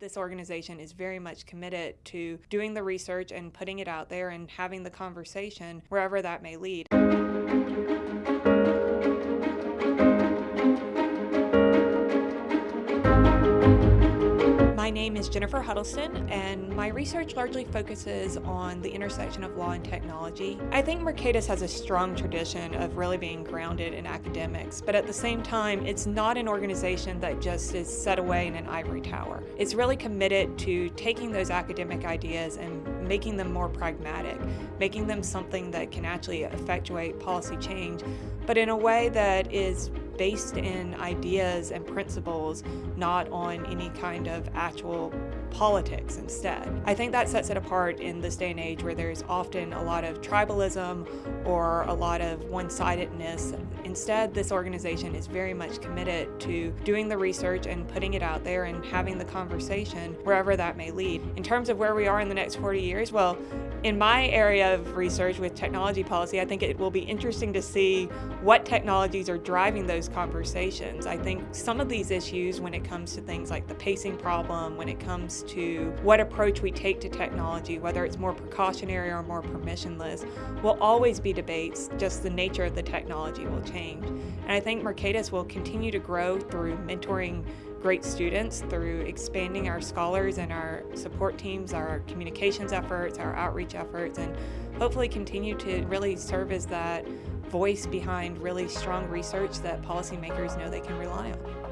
This organization is very much committed to doing the research and putting it out there and having the conversation wherever that may lead. My name is Jennifer Huddleston, and my research largely focuses on the intersection of law and technology. I think Mercatus has a strong tradition of really being grounded in academics, but at the same time, it's not an organization that just is set away in an ivory tower. It's really committed to taking those academic ideas and making them more pragmatic, making them something that can actually effectuate policy change, but in a way that is based in ideas and principles, not on any kind of actual politics instead. I think that sets it apart in this day and age where there's often a lot of tribalism or a lot of one-sidedness. Instead, this organization is very much committed to doing the research and putting it out there and having the conversation wherever that may lead. In terms of where we are in the next 40 years, well, in my area of research with technology policy, I think it will be interesting to see what technologies are driving those conversations. I think some of these issues, when it comes to things like the pacing problem, when it comes to what approach we take to technology, whether it's more precautionary or more permissionless, will always be debates, just the nature of the technology will change. And I think Mercatus will continue to grow through mentoring great students through expanding our scholars and our support teams, our communications efforts, our outreach efforts, and hopefully continue to really serve as that voice behind really strong research that policymakers know they can rely on.